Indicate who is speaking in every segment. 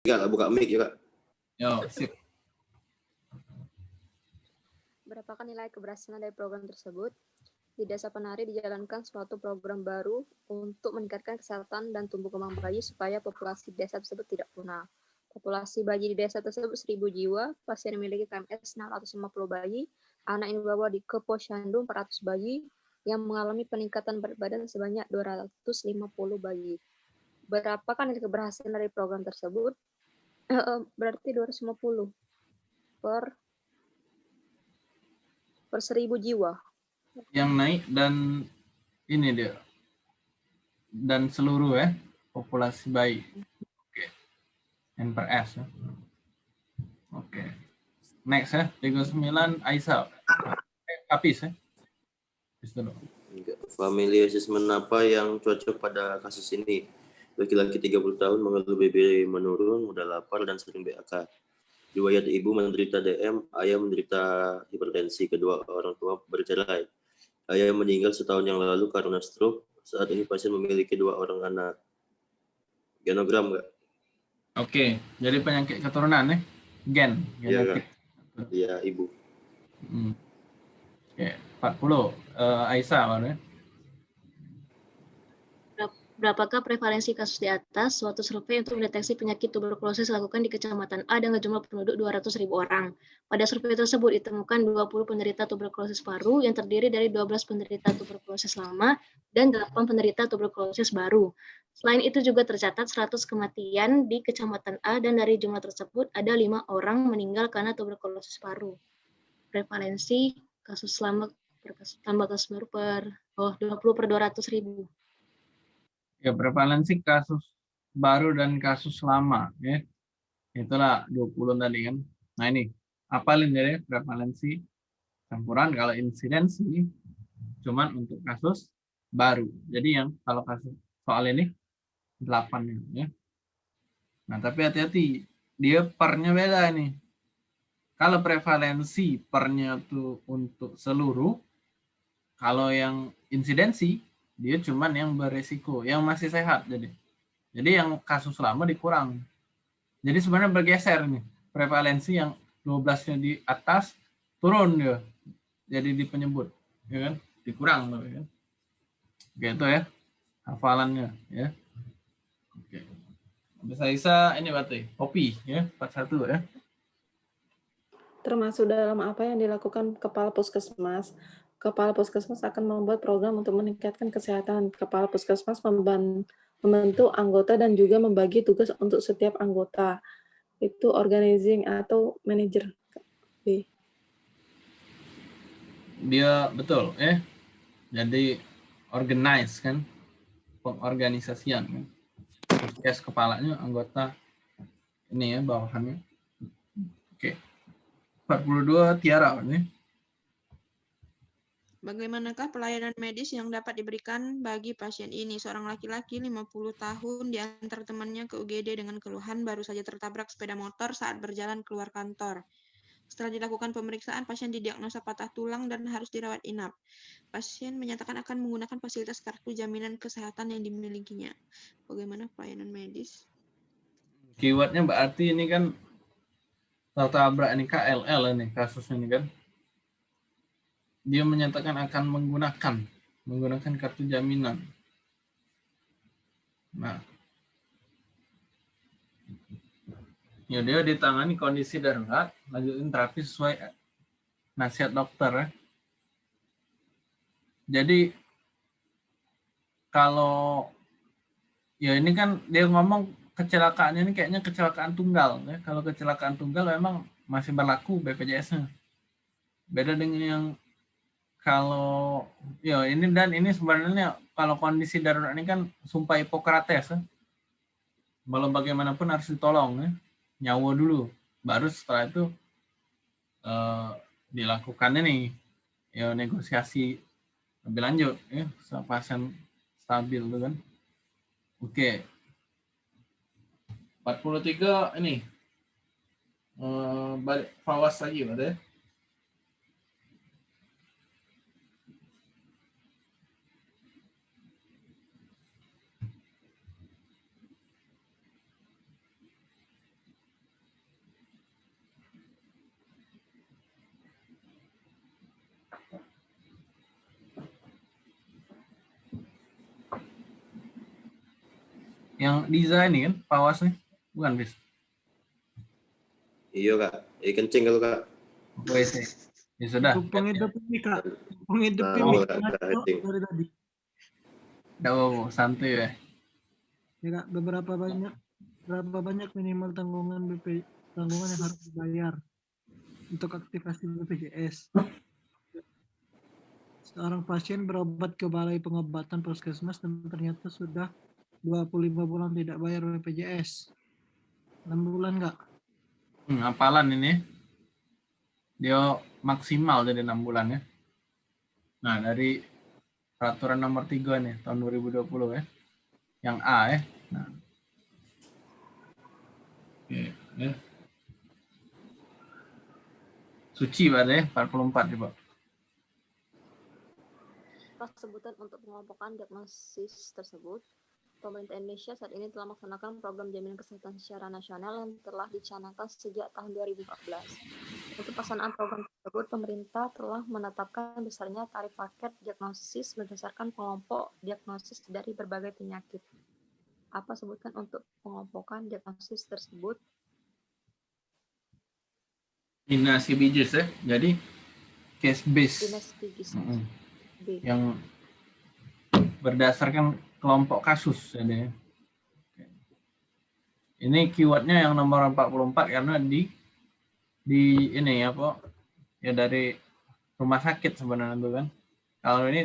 Speaker 1: Kak, buka mic ya, Kak.
Speaker 2: Yo, sip.
Speaker 3: Berapakah nilai keberhasilan dari program tersebut? Di Desa Penari dijalankan suatu program baru untuk meningkatkan kesehatan dan tumbuh kembang bayi supaya populasi desa tersebut tidak punah. Populasi bayi di desa tersebut 1.000 jiwa, pasien yang memiliki KMS 650 bayi, anak yang dibawa di ke posyandu 400 bayi, yang mengalami peningkatan berat badan sebanyak 250 bayi. Berapakah nilai keberhasilan dari program tersebut? Eh, berarti 250 per per 1000 jiwa.
Speaker 2: Yang naik dan ini dia. Dan seluruh ya, populasi bayi. Oke. N per S ya. Oke. Next ya, 39 Aisyah. Eh, Kapis ya. Kapis dulu.
Speaker 1: Enggak. Family assessment apa yang cocok pada kasus ini? Laki-laki 30 tahun mengeluh BB menurun, mudah lapar, dan sering BAK. Riwayat ibu menderita DM, ayah menderita hipertensi, kedua orang tua bercerai. Ayah meninggal setahun yang lalu karena stroke. Saat ini pasien memiliki dua orang anak. Genogram enggak?
Speaker 2: Oke, jadi penyakit keturunan ya. Gen,
Speaker 1: Iya,
Speaker 2: genetik.
Speaker 1: Iya, ibu.
Speaker 2: Hmm. Oke, 40. Eh, Aisyah ya.
Speaker 4: Berapakah prevalensi kasus di atas? Suatu survei untuk mendeteksi penyakit tuberkulosis dilakukan di Kecamatan A dengan jumlah penduduk 200.000 orang. Pada survei tersebut ditemukan 20 penderita tuberkulosis paru yang terdiri dari 12 penderita tuberkulosis lama dan 8 penderita tuberkulosis baru. Selain itu juga tercatat 100 kematian di Kecamatan A dan dari jumlah tersebut ada 5 orang meninggal karena tuberkulosis paru. Prevalensi kasus lama per kasus, tambah kasus baru per oh 20 per 200 ribu.
Speaker 2: Ya, prevalensi kasus baru dan kasus lama ya. Itulah 20 tadi kan. Nah, ini apalin jadi prevalensi campuran kalau insidensi cuman untuk kasus baru. Jadi yang kalau kasus soal ini 8 ya. Nah, tapi hati-hati dia pernya beda ini. Kalau prevalensi pernya tuh untuk seluruh, kalau yang insidensi dia cuman yang beresiko, yang masih sehat jadi. Jadi yang kasus lama dikurang. Jadi sebenarnya bergeser nih. Prevalensi yang 12-nya di atas turun dia. Jadi di penyebut, ya kan? Dikurang loh, ya. Gitu ya. Hafalannya ya. Oke. Bisa bisa ini berarti kopi ya, 41 ya.
Speaker 5: Termasuk dalam apa yang dilakukan Kepala Puskesmas. Kepala Puskesmas akan membuat program untuk meningkatkan kesehatan. Kepala Puskesmas memban- membentuk anggota dan juga membagi tugas untuk setiap anggota. Itu organizing atau manager.
Speaker 2: Dia betul ya. Jadi organize kan, pengorganisasian kan. Yes, kepalanya anggota ini ya bawahannya. Oke. 42 Tiara ini.
Speaker 6: Bagaimanakah pelayanan medis yang dapat diberikan bagi pasien ini? Seorang laki-laki 50 tahun diantar temannya ke UGD dengan keluhan baru saja tertabrak sepeda motor saat berjalan keluar kantor. Setelah dilakukan pemeriksaan, pasien didiagnosa patah tulang dan harus dirawat inap. Pasien menyatakan akan menggunakan fasilitas kartu jaminan kesehatan yang dimilikinya. Bagaimana pelayanan medis?
Speaker 2: Keywordnya berarti ini kan tertabrak ini KLL ini kasusnya ini kan. Dia menyatakan akan menggunakan menggunakan kartu jaminan. Nah, ya dia ditangani kondisi darurat, lanjutin terapi sesuai nasihat dokter ya. Jadi kalau ya ini kan dia ngomong kecelakaannya ini kayaknya kecelakaan tunggal ya. Kalau kecelakaan tunggal memang masih berlaku BPJS-nya. Beda dengan yang kalau ya ini dan ini sebenarnya kalau kondisi darurat ini kan sumpah Hipokrates ya. Walau bagaimanapun harus ditolong ya. Nyawa dulu. Baru setelah itu eh, dilakukan ini ya negosiasi lebih lanjut ya pasien stabil tuh kan. Oke. 43 ini eh, balik fawas lagi berarti Yang desain ini kan, pawas nih. Bukan, Bis?
Speaker 1: Iya kak, eh kencing kalau kak.
Speaker 2: WC. Ya sudah.
Speaker 7: Tumpang hidup ini kak. Tumpang hidup
Speaker 1: Nah,
Speaker 7: ini
Speaker 1: oh,
Speaker 7: dari tadi.
Speaker 2: Nggak apa-apa, santuy ya.
Speaker 7: Ya kak, beberapa banyak berapa banyak minimal tanggungan BP tanggungan yang harus dibayar untuk aktivasi BPJS. Seorang pasien berobat ke balai pengobatan puskesmas dan ternyata sudah 25 bulan tidak bayar BPJS. 6 bulan kak?
Speaker 2: Hmm, hafalan ini. Dia maksimal jadi enam bulan ya. Nah, dari peraturan nomor 3 nih tahun 2020 ya. Yang A ya. Nah. Oke, ya. Suci pada ya, 44 coba.
Speaker 3: Sebutan untuk pengelompokan diagnosis tersebut, pemerintah Indonesia saat ini telah melaksanakan program jaminan kesehatan secara nasional yang telah dicanangkan sejak tahun 2014. Untuk pelaksanaan program tersebut, pemerintah telah menetapkan besarnya tarif paket diagnosis berdasarkan kelompok diagnosis dari berbagai penyakit. Apa sebutkan untuk pengelompokan diagnosis tersebut?
Speaker 2: Dinas CBJS ya. Jadi case base
Speaker 3: Dinas Pigis
Speaker 2: Mm-mm.
Speaker 3: B.
Speaker 2: yang berdasarkan kelompok kasus jadi. ya. Ini keywordnya yang nomor 44 karena di di ini ya Pak ya dari rumah sakit sebenarnya itu kan. Kalau ini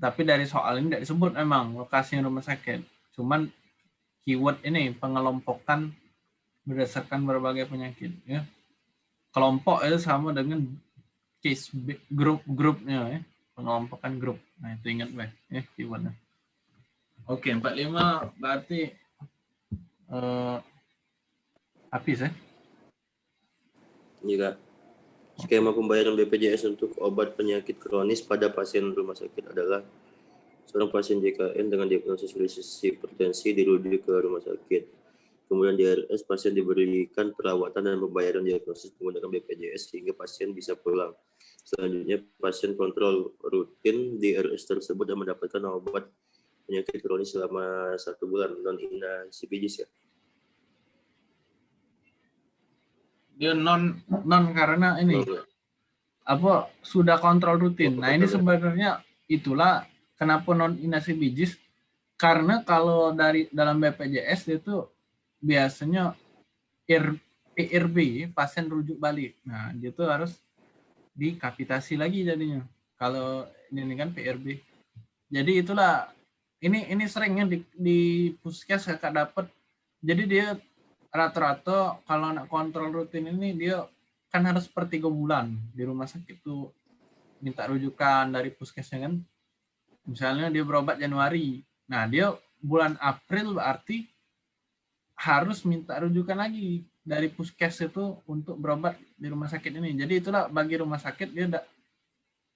Speaker 2: tapi dari soal ini tidak disebut memang lokasinya rumah sakit. Cuman keyword ini pengelompokan berdasarkan berbagai penyakit ya. Kelompok itu sama dengan case grup grupnya ya. Pengelompokan grup. Nah, itu ingat baik ya keywordnya. Oke, 45 berarti eh habis ya.
Speaker 1: Iya kak. Skema pembayaran BPJS untuk obat penyakit kronis pada pasien rumah sakit adalah seorang pasien JKN dengan diagnosis krisis hipertensi dirujuk ke rumah sakit. Kemudian di RS pasien diberikan perawatan dan pembayaran diagnosis menggunakan BPJS sehingga pasien bisa pulang. Selanjutnya pasien kontrol rutin di RS tersebut dan mendapatkan obat penyakit kronis selama satu bulan non ina CPJS ya.
Speaker 2: Dia non non karena ini
Speaker 1: Oh,
Speaker 2: apa sudah kontrol rutin. Nah, ini sebenarnya itulah kenapa non inasi bijis karena kalau dari dalam BPJS itu biasanya IR, PRB pasien rujuk balik. Nah, dia tuh harus dikapitasi lagi jadinya. Kalau ini kan PRB. Jadi itulah ini ini seringnya di, di puskes kakak dapat. Jadi dia rata-rata kalau anak kontrol rutin ini dia kan harus per tiga bulan di rumah sakit tuh minta rujukan dari puskesnya kan. Misalnya dia berobat Januari. Nah, dia bulan April berarti harus minta rujukan lagi dari puskes itu untuk berobat di rumah sakit ini. Jadi itulah bagi rumah sakit dia tidak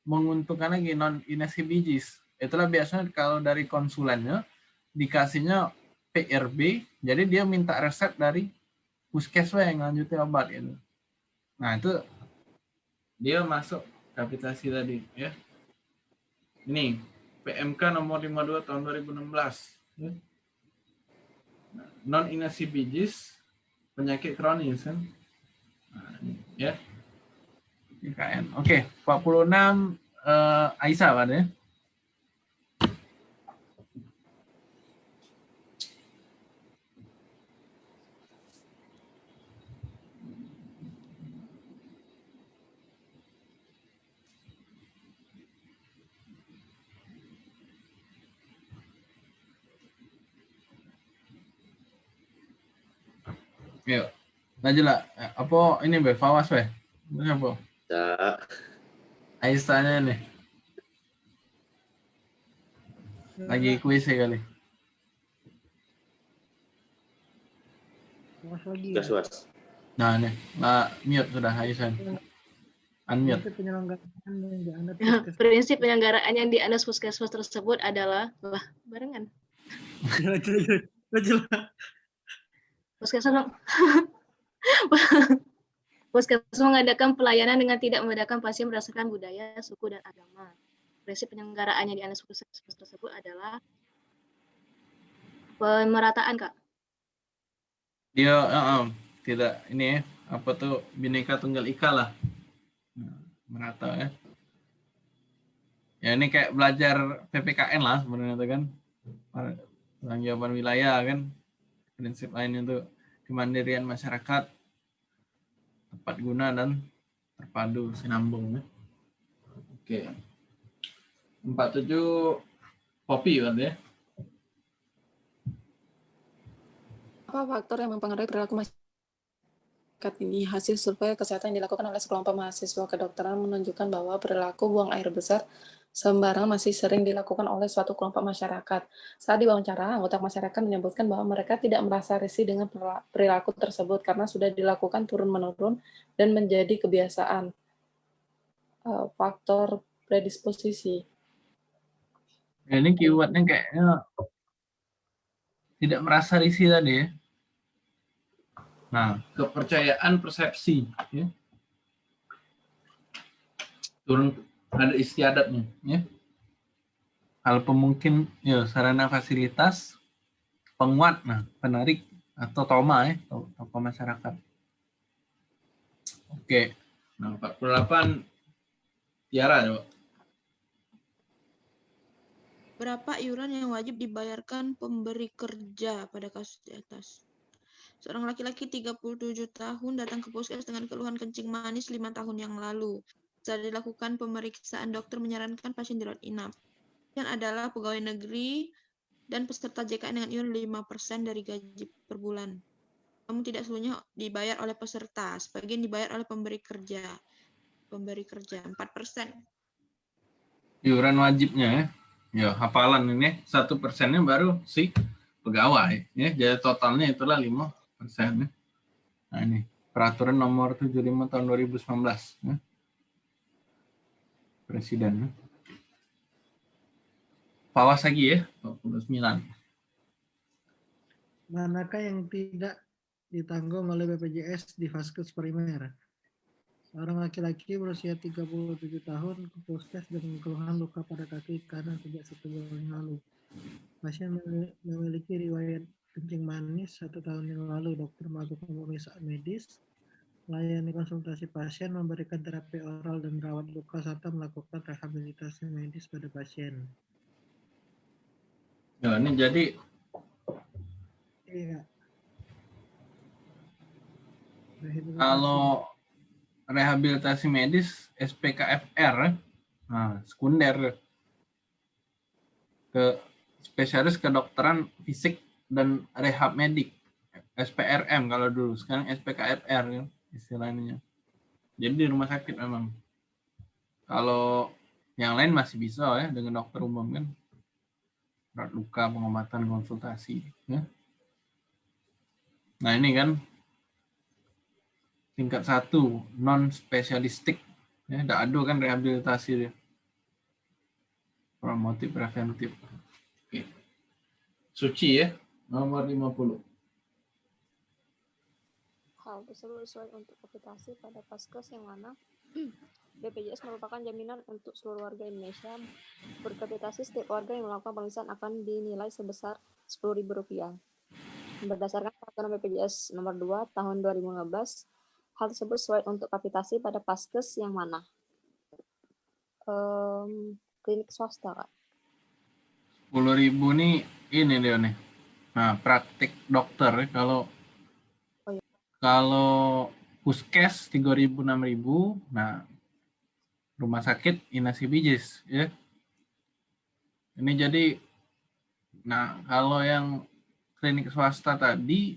Speaker 2: menguntungkan lagi non inesibijis. Itulah biasanya kalau dari konsulennya dikasihnya PRB, jadi dia minta resep dari puskes yang lanjutin obat itu. Nah itu dia masuk kapitasi tadi ya. Ini PMK nomor 52 tahun 2016. Ya. Nah, non inasibijis penyakit kronis kan. Nah, ya. IKN. Oke, 46 eh, Aisyah Pak ya. Yuk. Lanjut lah. Eh, Apa ini be Fawas be? Ini apa?
Speaker 1: Tak.
Speaker 2: Aisyahnya nih. Lagi kuis ya kali.
Speaker 7: Was lagi ya.
Speaker 1: Gas was.
Speaker 2: Nah nih, nah, mute sudah Aisyah. Unmute.
Speaker 7: Prinsip penyelenggaraan yang dianut
Speaker 4: Ya,
Speaker 7: puskesmas.
Speaker 4: Prinsip penyelenggaraan yang dianus puskesmas tersebut adalah lah barengan.
Speaker 7: Jelas, jelas, jelas.
Speaker 4: Puskesmas Puskesmas mengadakan pelayanan dengan tidak membedakan pasien berdasarkan budaya, suku, dan agama. Prinsip penyelenggaraan yang dianus puskesmas tersebut adalah pemerataan kak.
Speaker 2: Dia uh, uh, tidak ini ya apa tuh bineka tunggal ika lah merata ya. Ya ini kayak belajar PPKN lah sebenarnya itu kan tanggung wilayah kan prinsip lainnya itu kemandirian masyarakat tepat guna dan terpadu sinambung ya. Oke. 47 kopi kan ya.
Speaker 5: Apa faktor yang mempengaruhi perilaku masyarakat ini? Hasil survei kesehatan yang dilakukan oleh sekelompok mahasiswa kedokteran menunjukkan bahwa perilaku buang air besar sembarangan masih sering dilakukan oleh suatu kelompok masyarakat. Saat diwawancara, anggota masyarakat menyebutkan bahwa mereka tidak merasa risih dengan perilaku tersebut karena sudah dilakukan turun-menurun dan menjadi kebiasaan. Eh, faktor predisposisi.
Speaker 2: Ya, ini keywordnya kayaknya tidak merasa risih tadi ya. Nah, kepercayaan persepsi. Ya. Turun ada istiadatnya ya hal pemungkin ya sarana fasilitas penguat nah penarik atau toma ya tokoh masyarakat oke nah 48 Tiara coba
Speaker 6: Berapa iuran yang wajib dibayarkan pemberi kerja pada kasus di atas? Seorang laki-laki 37 tahun datang ke puskes dengan keluhan kencing manis lima tahun yang lalu. Setelah dilakukan pemeriksaan, dokter menyarankan pasien dirawat inap. Yang adalah pegawai negeri dan peserta JKN dengan iuran 5% dari gaji per bulan. Namun tidak seluruhnya dibayar oleh peserta, sebagian dibayar oleh pemberi kerja. Pemberi kerja 4%.
Speaker 2: Iuran wajibnya ya. Ya, hafalan ini satu persennya baru si pegawai ya. Jadi totalnya itulah 5 persen. Nah ini peraturan nomor 75 tahun 2019 ya presiden. Pawas lagi ya, 29.
Speaker 7: Manakah yang tidak ditanggung oleh BPJS di Vaskes primer? Seorang laki-laki berusia 37 tahun ke puskes dengan keluhan luka pada kaki kanan sejak satu bulan yang lalu. Pasien memiliki riwayat kencing manis satu tahun yang lalu. Dokter melakukan pemeriksaan medis melayani konsultasi pasien, memberikan terapi oral dan merawat luka, serta melakukan rehabilitasi medis pada pasien.
Speaker 2: Ya, ini jadi
Speaker 7: iya.
Speaker 2: kalau rehabilitasi medis SPKFR, nah, sekunder ke spesialis kedokteran fisik dan rehab medik SPRM kalau dulu sekarang SPKFR ya istilahnya. Jadi di rumah sakit memang. Kalau yang lain masih bisa ya dengan dokter umum kan. Berat luka, pengobatan, konsultasi. Ya. Nah ini kan tingkat satu non spesialistik ya ada kan rehabilitasi dia promotif preventif oke suci ya nomor 50
Speaker 3: hal tersebut sesuai untuk kapitasi pada paskes yang mana BPJS merupakan jaminan untuk seluruh warga Indonesia. Berkapitasi setiap warga yang melakukan pemeriksaan akan dinilai sebesar Rp10.000. Berdasarkan peraturan BPJS nomor 2 tahun 2015, hal tersebut sesuai untuk kapitasi pada paskes yang mana? Um, klinik swasta, Kak.
Speaker 2: 10.000 nih ini dia nih. Nah, praktik dokter kalau kalau puskes 3000 6000, nah rumah sakit inasi bijis ya. Ini jadi nah kalau yang klinik swasta tadi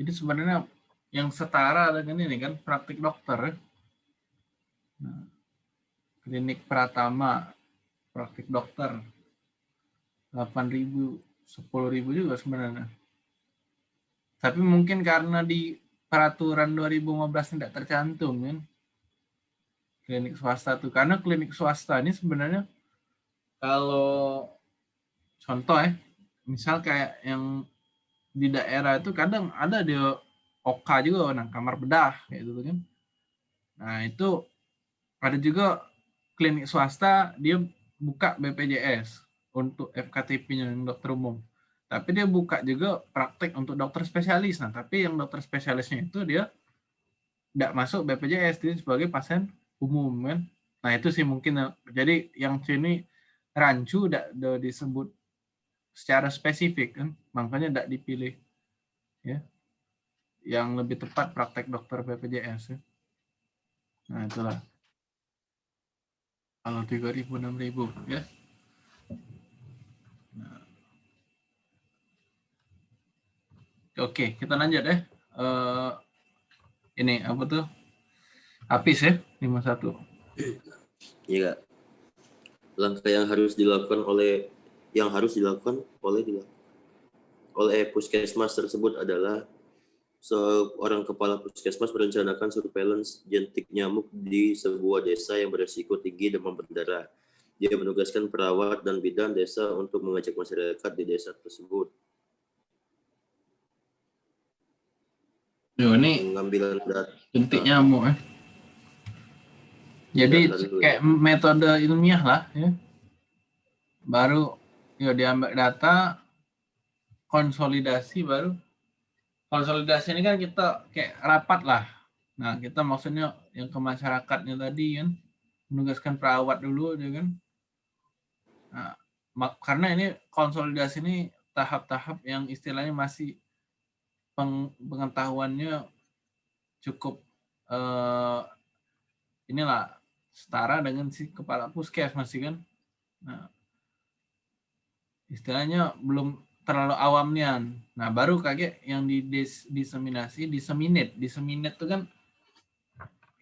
Speaker 2: ini sebenarnya yang setara dengan ini kan praktik dokter. Ya. Nah, klinik Pratama praktik dokter 8000 10.000 juga sebenarnya. Tapi mungkin karena di peraturan 2015 tidak tercantum kan? Klinik swasta tuh. Karena klinik swasta ini sebenarnya kalau contoh ya misal kayak yang di daerah itu kadang ada di OK juga nah kamar bedah gitu kan? Nah itu ada juga klinik swasta dia buka BPJS untuk FKTP-nya dokter umum Tapi dia buka juga praktek untuk dokter spesialis. Nah, tapi yang dokter spesialisnya itu dia tidak masuk BPJS, dia sebagai pasien umum kan. Nah, itu sih mungkin. Jadi yang sini rancu tidak disebut secara spesifik kan, makanya tidak dipilih. Ya, yang lebih tepat praktek dokter BPJS. Ya. Nah, itulah. Kalau 3000 6000 ya. Oke, kita lanjut ya. Uh, ini apa tuh? Apis ya, 51.
Speaker 1: Iya. Langkah yang harus dilakukan oleh yang harus dilakukan oleh oleh puskesmas tersebut adalah seorang kepala puskesmas merencanakan surveillance jentik nyamuk di sebuah desa yang beresiko tinggi demam berdarah. Dia menugaskan perawat dan bidan desa untuk mengajak masyarakat di desa tersebut.
Speaker 2: Yo, ini pengambilan data. Jentik nyamuk eh. Jadi kayak ya. metode ilmiah lah ya. Baru yo diambil data konsolidasi baru konsolidasi ini kan kita kayak rapat lah. Nah, kita maksudnya yang ke masyarakatnya tadi kan, menugaskan perawat dulu, ya kan. Nah, karena ini konsolidasi ini tahap-tahap yang istilahnya masih pengetahuannya cukup eh, inilah setara dengan si kepala puskes masih kan. Nah, istilahnya belum terlalu awamnya. Nah, baru kaget yang di dis, diseminasi, diseminate. Diseminate itu kan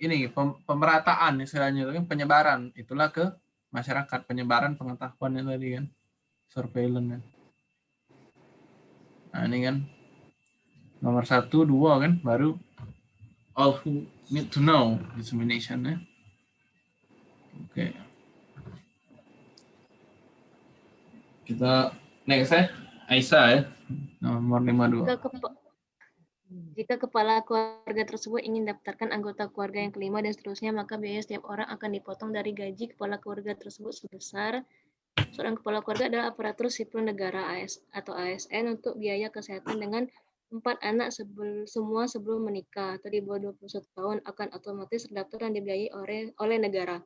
Speaker 2: ini pem, pemerataan istilahnya itu kan penyebaran. Itulah ke masyarakat, penyebaran pengetahuannya tadi kan. Surveillance. Nah, ini kan nomor satu, dua kan, baru all who need to know dissemination ya. Oke. Okay. Kita next ya. Aisyah ya, nomor 52. Jika, kepa
Speaker 4: jika kepala keluarga tersebut ingin daftarkan anggota keluarga yang kelima dan seterusnya, maka biaya setiap orang akan dipotong dari gaji kepala keluarga tersebut sebesar seorang kepala keluarga adalah aparatur sipil negara AS atau ASN untuk biaya kesehatan dengan empat anak sebel, semua sebelum menikah atau di bawah 21 tahun akan otomatis terdaftar dan dibiayai oleh oleh negara.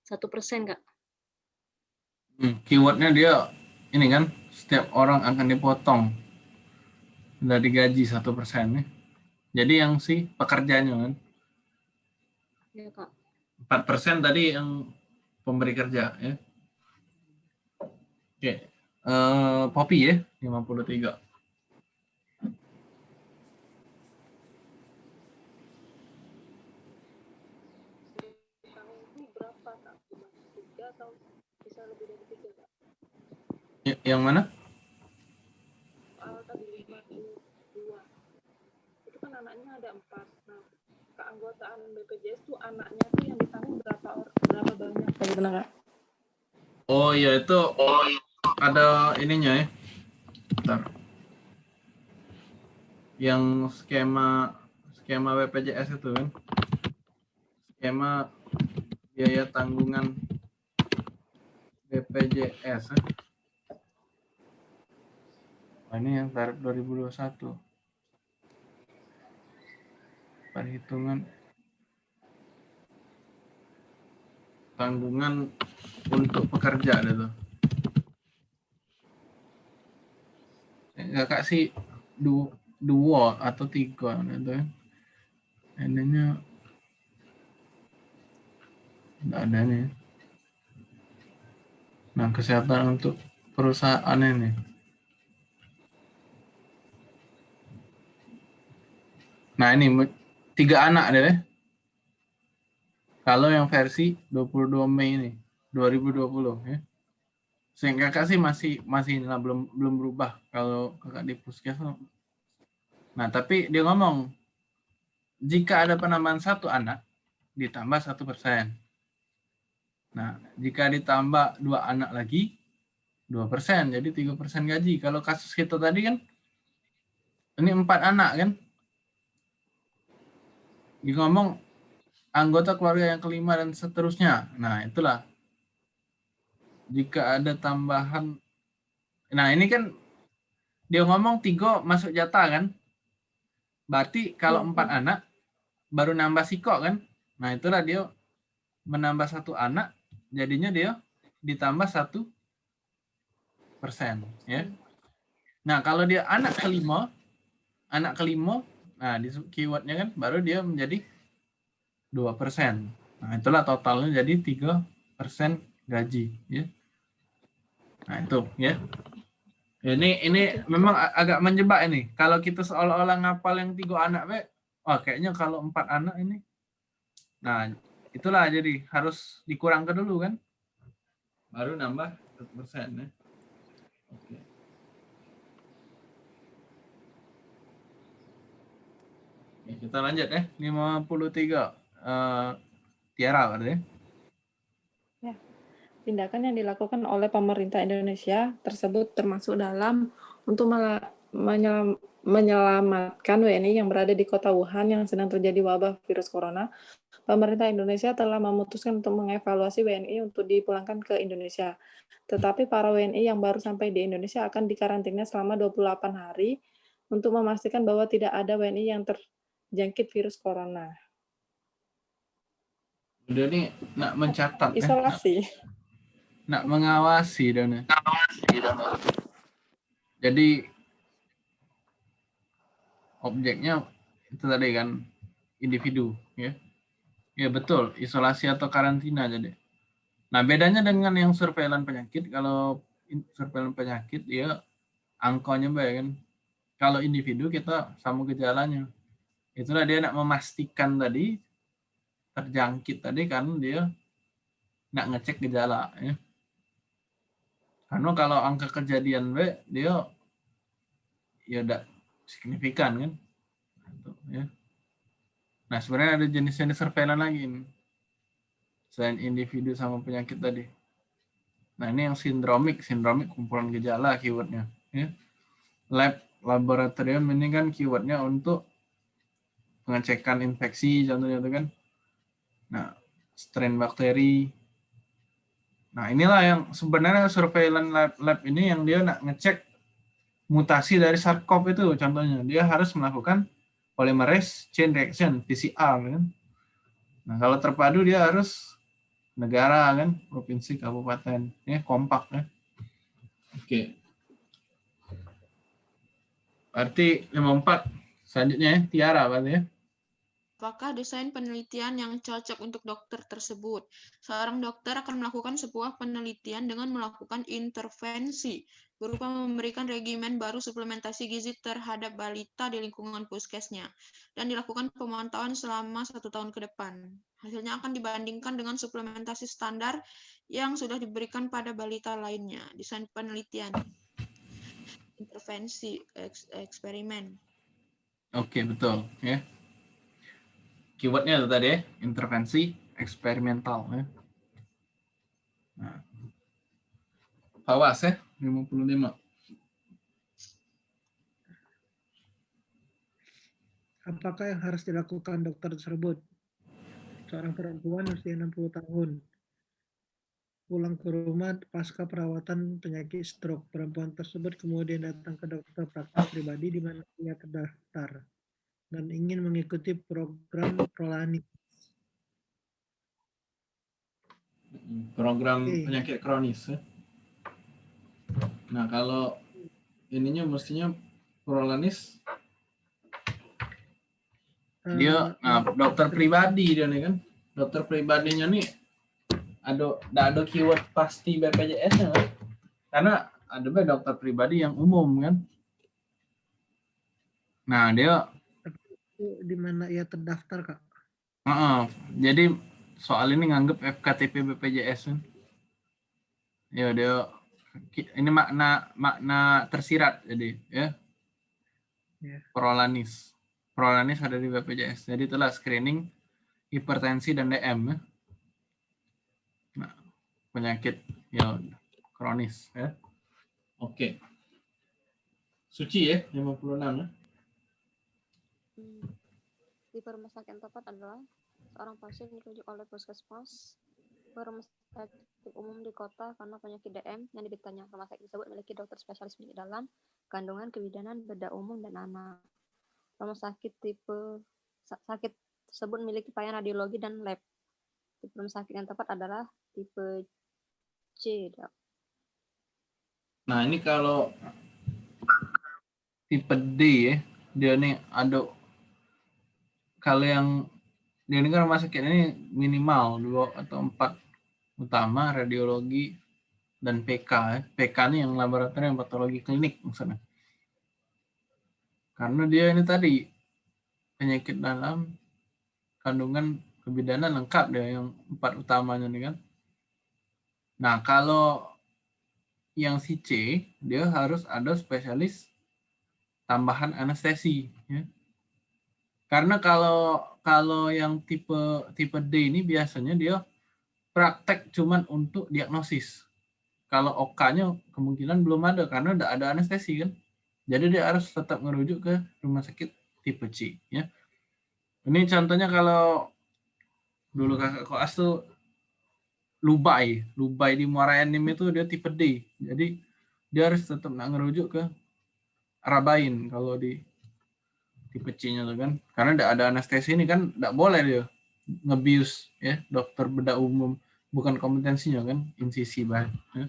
Speaker 4: Satu persen, Kak.
Speaker 2: Hmm, keywordnya dia ini kan setiap orang akan dipotong dari gaji satu persen ya. Jadi yang si pekerjanya kan.
Speaker 4: Ya, Kak.
Speaker 2: 4 persen tadi yang pemberi kerja ya. Oke. Uh, Poppy ya, 53. Ya, yang mana?
Speaker 5: Itu kan anaknya ada empat. Nah, keanggotaan BPJS tuh anaknya tuh yang ditanggung berapa orang, berapa banyak? Bagaimana kak?
Speaker 2: Oh iya itu oh, ada ininya ya. Bentar. Yang skema skema BPJS itu kan. Skema biaya tanggungan BPJS. Eh. Nah, ini yang tarif 2021. Perhitungan tanggungan untuk pekerja itu. Kakak sih dua, dua atau tiga itu ya. Ininya tidak ada nih. Nah, kesehatan untuk perusahaan ini. Nah ini tiga anak deh. Kalau yang versi 22 Mei ini 2020 ya. Sehingga kakak sih masih masih lah, belum belum berubah kalau kakak di puskesmas. Nah tapi dia ngomong jika ada penambahan satu anak ditambah satu persen. Nah jika ditambah dua anak lagi dua persen jadi tiga persen gaji. Kalau kasus kita tadi kan ini empat anak kan ngomong anggota keluarga yang kelima dan seterusnya. Nah, itulah. Jika ada tambahan Nah, ini kan dia ngomong tiga masuk jatah kan. Berarti kalau
Speaker 5: Iya,
Speaker 2: empat anak baru nambah siko kan. Nah itulah dia menambah satu anak jadinya dia ditambah satu persen ya. Nah kalau dia anak kelima, anak kelima, nah di keywordnya kan baru dia menjadi dua persen. Nah itulah totalnya jadi tiga persen gaji ya. Nah itu ya. Ini ini memang agak menjebak ini. Kalau kita seolah-olah ngapal yang tiga anak, be, wah kayaknya kalau empat anak ini, nah itulah jadi harus dikurangkan dulu kan, baru nambah satu persen ya. Oke. Kita lanjut ya, 53. Eh Tiara berarti ya.
Speaker 5: Tindakan yang dilakukan oleh pemerintah Indonesia tersebut termasuk dalam untuk menyelam- menyelamatkan WNI yang berada di kota Wuhan yang sedang terjadi wabah virus corona. Pemerintah Indonesia telah memutuskan untuk mengevaluasi WNI untuk dipulangkan ke Indonesia. Tetapi para WNI yang baru sampai di Indonesia akan dikarantina selama 28 hari untuk memastikan bahwa tidak ada WNI yang terjangkit virus corona.
Speaker 2: Udah nih nak mencatat ya.
Speaker 5: Isolasi.
Speaker 2: nak mengawasi dan jadi objeknya itu tadi kan individu ya ya betul isolasi atau karantina jadi nah bedanya dengan yang surveillance penyakit kalau surveillance penyakit dia angkanya baik kan kalau individu kita sama gejalanya itulah dia nak memastikan tadi terjangkit tadi kan dia nak ngecek gejala ya karena kalau angka kejadian B dia ya udah signifikan kan. Ya. Nah sebenarnya ada jenis-jenis surveillance lagi ini. Selain individu sama penyakit tadi. Nah ini yang sindromik, sindromik kumpulan gejala keywordnya. Ya. Lab laboratorium ini kan keywordnya untuk pengecekan infeksi contohnya itu kan. Nah strain bakteri, Nah, inilah yang sebenarnya surveillance lab, lab ini yang dia nak ngecek mutasi dari SARS-CoV itu contohnya. Dia harus melakukan polymerase chain reaction PCR kan. Nah, kalau terpadu dia harus negara kan, provinsi, kabupaten, ya kompak ya. Oke. Berarti 54 selanjutnya ya, Tiara berarti ya.
Speaker 6: Apakah desain penelitian yang cocok untuk dokter tersebut? Seorang dokter akan melakukan sebuah penelitian dengan melakukan intervensi berupa memberikan regimen baru suplementasi gizi terhadap balita di lingkungan puskesnya dan dilakukan pemantauan selama satu tahun ke depan. Hasilnya akan dibandingkan dengan suplementasi standar yang sudah diberikan pada balita lainnya. Desain penelitian, intervensi, eks- eksperimen.
Speaker 2: Oke, betul ya. Keywordnya itu tadi ya, intervensi eksperimental ya. Nah. Awas ya, 55.
Speaker 7: Apakah yang harus dilakukan dokter tersebut? Seorang perempuan usia 60 tahun. Pulang ke rumah pasca perawatan penyakit stroke. Perempuan tersebut kemudian datang ke dokter praktek pribadi di mana ia terdaftar dan ingin mengikuti program Prolani.
Speaker 2: Program
Speaker 7: Oke.
Speaker 2: penyakit kronis ya. Nah, kalau ininya mestinya prolanis dia nah, dokter pribadi dia nih kan. Dokter pribadinya nih ada ada ada keyword pasti BPJS kan. Karena ada dokter pribadi yang umum kan. Nah, dia
Speaker 7: Eh, di mana ia terdaftar, Kak?
Speaker 2: Heeh, jadi soal ini nganggep FKTP BPJS kan. Ya dia ini makna makna tersirat jadi ya.
Speaker 7: Ya.
Speaker 2: Prolanis. Prolanis ada di BPJS. Jadi itulah screening hipertensi dan DM ya. Nah, penyakit ya kronis ya. Oke. Suci ya 56 ya.
Speaker 3: Hmm. Tipe rumah sakit tepat adalah seorang pasien dirujuk oleh puskesmas ke rumah praktik umum di kota karena penyakit DM yang dideritanya rumah sakit tersebut memiliki dokter spesialis penyakit dalam, kandungan, kebidanan, bedah umum, dan anak. Rumah sakit tipe sakit tersebut memiliki pelayanan radiologi dan lab. Tipe rumah sakit yang tepat adalah tipe C.
Speaker 2: Nah, ini kalau tipe D ya, dia nih ada kalau yang ini kan rumah sakit ini minimal dua atau empat utama radiologi dan PK. Ya. PK ini yang laboratorium patologi klinik maksudnya. Karena dia ini tadi penyakit dalam kandungan kebidanan lengkap dia yang empat utamanya nih kan. Nah kalau yang si C dia harus ada spesialis tambahan anestesi ya. Karena kalau kalau yang tipe tipe D ini biasanya dia praktek cuman untuk diagnosis. Kalau OK-nya kemungkinan belum ada karena udah ada anestesi kan. Jadi dia harus tetap merujuk ke rumah sakit tipe C ya. Ini contohnya kalau dulu kakak koas tuh Lubai, Lubai di Muara Enim itu dia tipe D. Jadi dia harus tetap ngerujuk ke Rabain kalau di tipe C-nya tuh kan. Karena udah ada anestesi ini kan enggak boleh dia ngebius ya dokter bedah umum bukan kompetensinya kan insisi baik ya.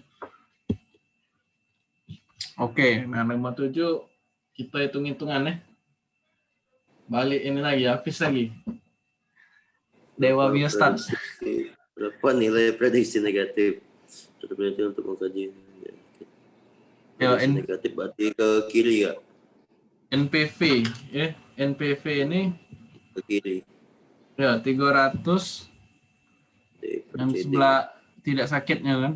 Speaker 2: Oke, nah nomor tujuh kita hitung-hitungan ya. Balik ini lagi, habis lagi. Dewa Biostat.
Speaker 1: Berapa nilai prediksi negatif? Prediksi untuk mengkaji.
Speaker 2: Ya,
Speaker 1: negatif berarti ke kiri ya?
Speaker 2: NPV ya. NPV ini
Speaker 1: ke kiri.
Speaker 2: Ya, 300 yang sebelah tidak sakitnya kan.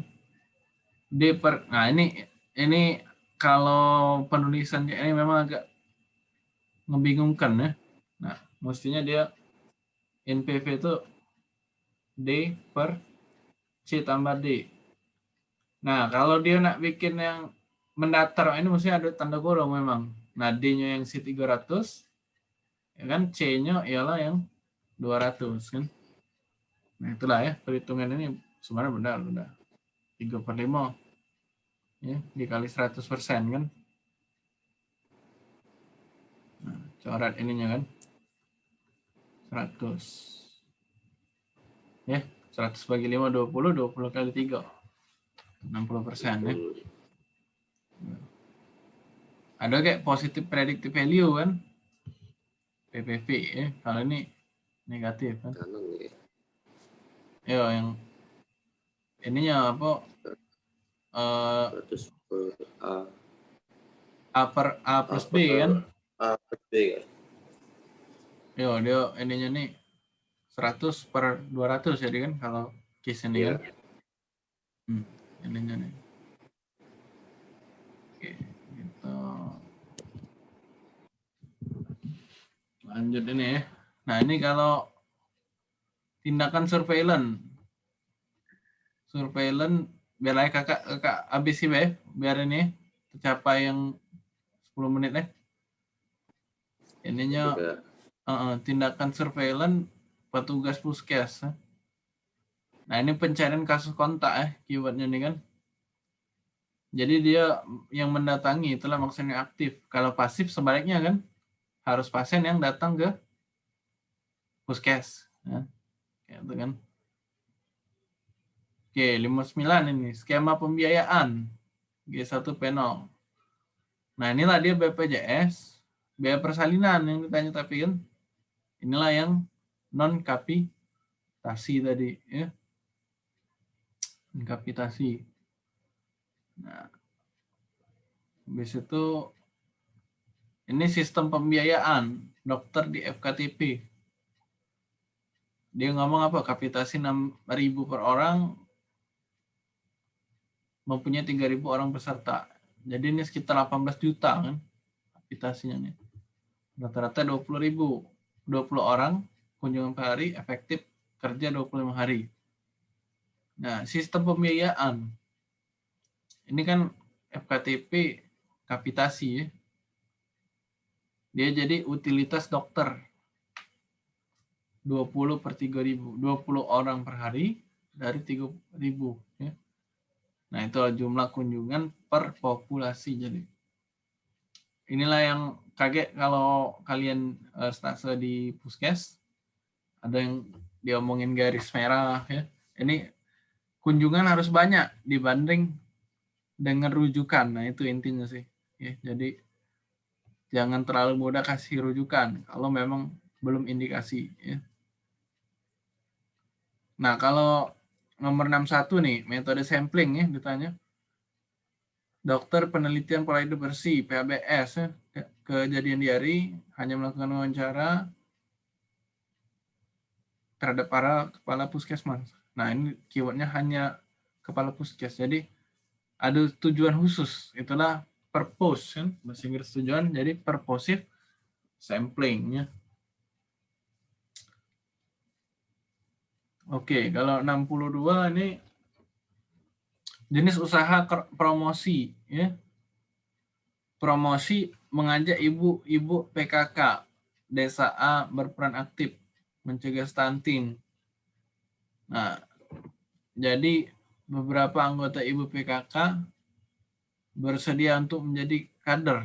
Speaker 2: D per nah ini ini kalau penulisannya ini memang agak membingungkan ya. Nah, mestinya dia NPV itu D per C tambah D. Nah, kalau dia nak bikin yang mendatar ini mesti ada tanda kurung memang. Nah, D-nya yang C300, ya kan? C-nya ialah yang 200 kan. Nah, itulah ya perhitungan ini. Sebenarnya benar benar. 3 per 5 ya dikali 100 persen kan. Nah, coret ininya kan? 100 ya? 100 bagi 5 20 20 kali 3 60 persen ya ada kayak positif predictive value kan PPV ya kalau ini negatif kan
Speaker 1: Kanan ya.
Speaker 2: ya yang ininya apa eh
Speaker 1: 100 per A.
Speaker 2: A per A plus B
Speaker 1: per-
Speaker 2: kan
Speaker 1: A per B kan?
Speaker 2: yo dia ininya nih 100 per 200 jadi kan kalau case ini
Speaker 1: Iya.
Speaker 2: kan hmm, ininya nih oke gitu lanjut ini ya nah ini kalau tindakan surveillance surveillance biar aja kakak kakak habis sih ya biar ini tercapai yang 10 menit ya ininya
Speaker 1: Juga
Speaker 2: Uh, tindakan surveillance petugas puskes. eh. Nah ini pencarian kasus kontak ya keywordnya nih kan. Jadi dia yang mendatangi itulah maksudnya aktif. Kalau pasif sebaliknya kan harus pasien yang datang ke puskes. Ya. Kayak itu kan. Oke, 59 ini skema pembiayaan G1 P0. Nah inilah dia BPJS, biaya persalinan yang ditanya tapi kan inilah yang non kapitasi tadi ya kapitasi nah habis itu ini sistem pembiayaan dokter di FKTP dia ngomong apa kapitasi 6.000 per orang mempunyai 3.000 orang peserta jadi ini sekitar 18 juta kan kapitasinya nih rata-rata 20.000 20 orang kunjungan per hari efektif kerja 25 hari. Nah, sistem pembiayaan. Ini kan FKTP kapitasi ya. Dia jadi utilitas dokter. 20 per 3000, 20 orang per hari, dari 3000 ya. Nah, itu jumlah kunjungan per populasi jadi. Inilah yang kaget kalau kalian uh, stase di puskes ada yang diomongin garis merah ya. Ini kunjungan harus banyak dibanding dengan rujukan. Nah, itu intinya sih. Ya, jadi jangan terlalu mudah kasih rujukan kalau memang belum indikasi ya. Nah, kalau nomor 61 nih, metode sampling ya ditanya. Dokter penelitian pola hidup bersih, PABS, ya, kejadian diari, hanya melakukan wawancara terhadap para kepala puskesmas. Nah, ini keywordnya hanya kepala puskes. Jadi, ada tujuan khusus. Itulah purpose, kan? Bahasa Inggris tujuan, jadi purposive sampling. Ya. Oke, kalau 62 ini jenis usaha promosi ya. Promosi mengajak ibu-ibu PKK desa A berperan aktif mencegah stunting. Nah, jadi beberapa anggota ibu PKK bersedia untuk menjadi kader.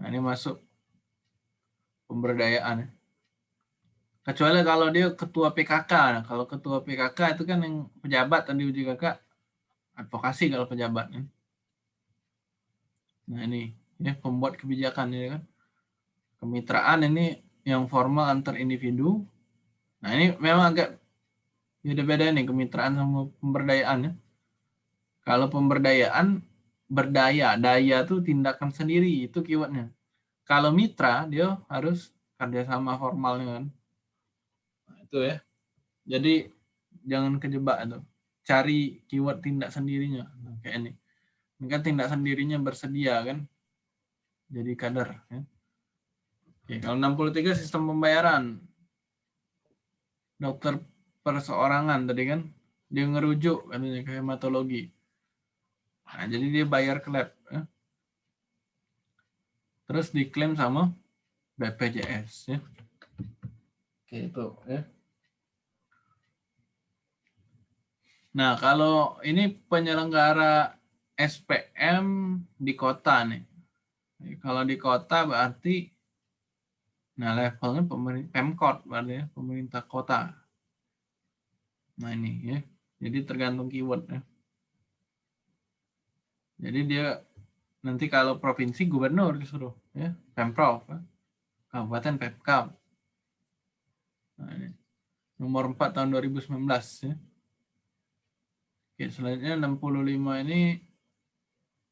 Speaker 2: Nah, ini masuk pemberdayaan. Ya. Kecuali kalau dia ketua PKK. Nah, kalau ketua PKK itu kan yang pejabat tadi uji kakak advokasi kalau pejabat. Kan. Nah ini ya pembuat kebijakan ini kan. Kemitraan ini yang formal antar individu. Nah ini memang agak beda-beda nih kemitraan sama pemberdayaan ya. Kalau pemberdayaan berdaya, daya itu tindakan sendiri itu keywordnya. Kalau mitra dia harus kerjasama formalnya kan itu ya. Jadi jangan kejebak itu. Cari keyword tindak sendirinya. Nah, kayak ini. Ini kan tindak sendirinya bersedia kan. Jadi kader. Ya. Oke, kalau 63 sistem pembayaran. Dokter perseorangan tadi kan. Dia ngerujuk katanya ke hematologi. Nah, jadi dia bayar ke lab. Ya. Terus diklaim sama BPJS. Ya. Itu ya. Nah, kalau ini penyelenggara SPM di kota nih. Kalau di kota berarti nah levelnya pemerintah Pemkot berarti ya, pemerintah kota. Nah, ini ya. Jadi tergantung keyword ya. Jadi dia nanti kalau provinsi gubernur disuruh ya, Pemprov, ya. Kabupaten Pemkab. Nah, ini. Nomor 4 tahun 2019 ya. Oke, selanjutnya 65 ini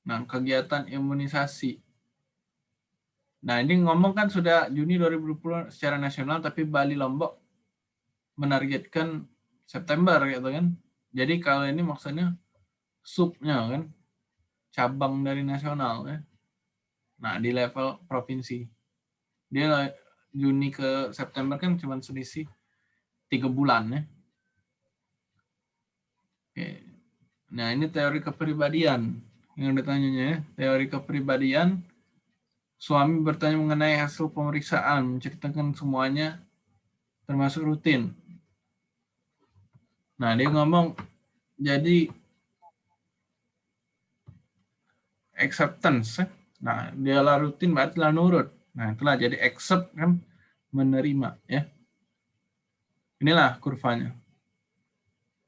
Speaker 2: nah kegiatan imunisasi. Nah, ini ngomong kan sudah Juni 2020 secara nasional tapi Bali Lombok menargetkan September gitu kan. Jadi kalau ini maksudnya subnya kan cabang dari nasional ya. Nah, di level provinsi. Dia Juni ke September kan cuma selisih tiga bulan ya. Oke. Nah, ini teori kepribadian yang ditanyanya ya. Teori kepribadian, suami bertanya mengenai hasil pemeriksaan, menceritakan semuanya termasuk rutin. Nah, dia ngomong, jadi acceptance. Ya. Nah, dia lah rutin berarti lah nurut. Nah, itulah jadi accept kan menerima ya. Inilah kurvanya.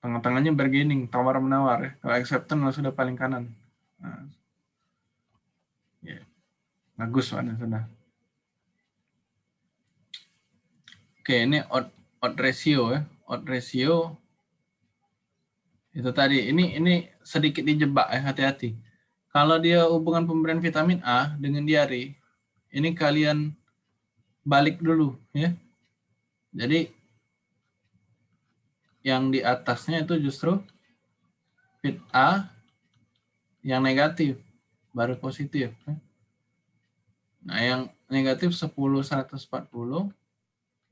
Speaker 2: Tengah-tengahnya bargaining, tawar-menawar. Ya. Kalau acceptance sudah paling kanan. Nah. Ya. Bagus Pak, sudah. Oke, ini odd, odd ratio ya. Odd ratio itu tadi. Ini ini sedikit dijebak ya, hati-hati. Kalau dia hubungan pemberian vitamin A dengan diare, ini kalian balik dulu ya. Jadi yang di atasnya itu justru fit A yang negatif baru positif. Nah, yang negatif 10 140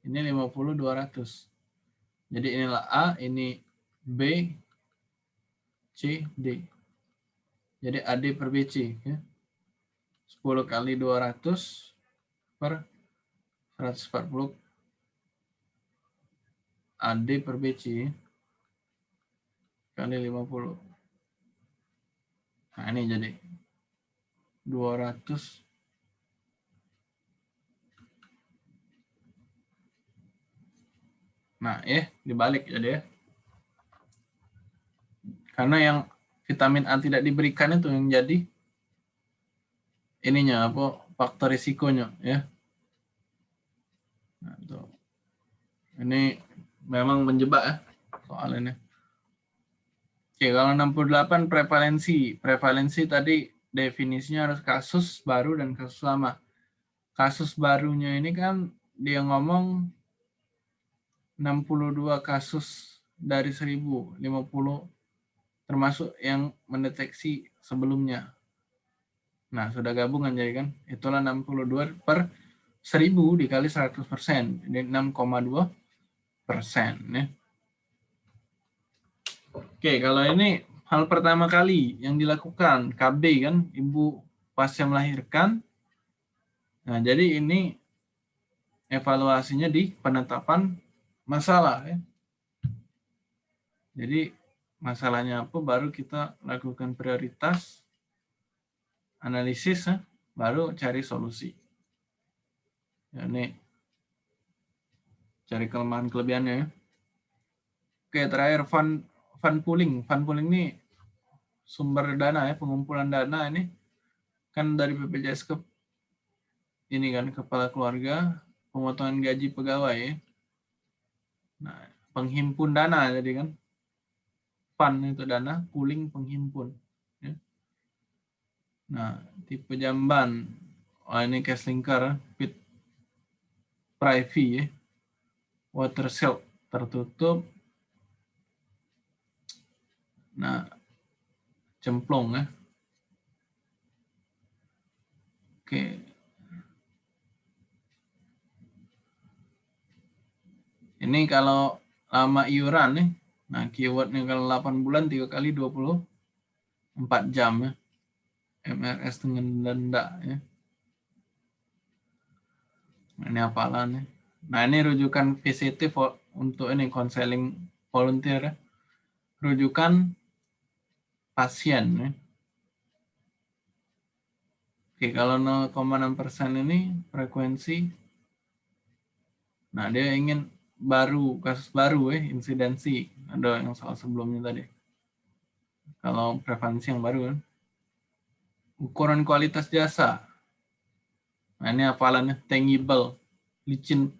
Speaker 2: ini 50 200. Jadi inilah A, ini B, C, D. Jadi AD per BC ya. 10 kali 200 per 140 AD per BC. kali 50. Nah, ini jadi 200 Nah, eh dibalik jadi ya. Karena yang vitamin A tidak diberikan itu yang jadi ininya apa faktor risikonya ya. Nah, tuh. Ini memang menjebak ya soal ini. Oke, kalau 68 prevalensi. Prevalensi tadi definisinya harus kasus baru dan kasus lama. Kasus barunya ini kan dia ngomong 62 kasus dari 1050 termasuk yang mendeteksi sebelumnya. Nah, sudah gabungan jadi kan. Itulah 62 per 1000 dikali 100 persen. Ini 6,2 persen. Ya. Oke, kalau ini hal pertama kali yang dilakukan KB kan, ibu pasca melahirkan. Nah, jadi ini evaluasinya di penetapan masalah ya. Jadi masalahnya apa baru kita lakukan prioritas analisis ya, baru cari solusi. Ya, ini cari kelemahan kelebihannya ya. Oke, terakhir fund fund pooling. Fund pooling ini sumber dana ya, pengumpulan dana ini kan dari BPJS ke ini kan kepala keluarga, pemotongan gaji pegawai ya. Nah, penghimpun dana jadi kan fund itu dana, pooling penghimpun. Ya. Nah, tipe jamban, oh, ini cash linker, pit private ya. water silk tertutup. Nah, cemplung ya. Oke, Ini kalau lama iuran nih. Nah, keywordnya kalau 8 bulan 3 kali 24 jam ya. MRS dengan denda ya. Nah, ini apalan ya. Nah, ini rujukan VCT untuk ini konseling volunteer ya. Rujukan pasien ya. Oke, kalau 0,6% ini frekuensi. Nah, dia ingin baru kasus baru ya insidensi. Ada yang soal sebelumnya tadi. Kalau prevalensi yang baru kan. Ukuran kualitas jasa. Nah ini hafalannya tangible. Licin